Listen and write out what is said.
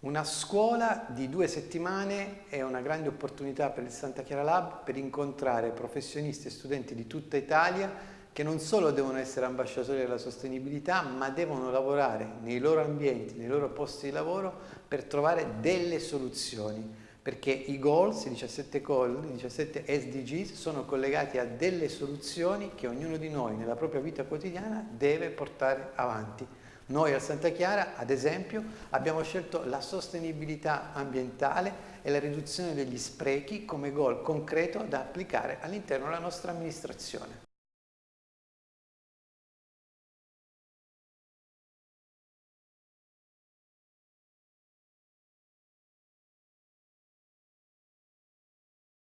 Una scuola di due settimane è una grande opportunità per il Santa Chiara Lab per incontrare professionisti e studenti di tutta Italia che non solo devono essere ambasciatori della sostenibilità ma devono lavorare nei loro ambienti, nei loro posti di lavoro per trovare delle soluzioni perché i goals, i 17 goal, i 17 SDGs sono collegati a delle soluzioni che ognuno di noi nella propria vita quotidiana deve portare avanti. Noi al Santa Chiara, ad esempio, abbiamo scelto la sostenibilità ambientale e la riduzione degli sprechi come goal concreto da applicare all'interno della nostra amministrazione.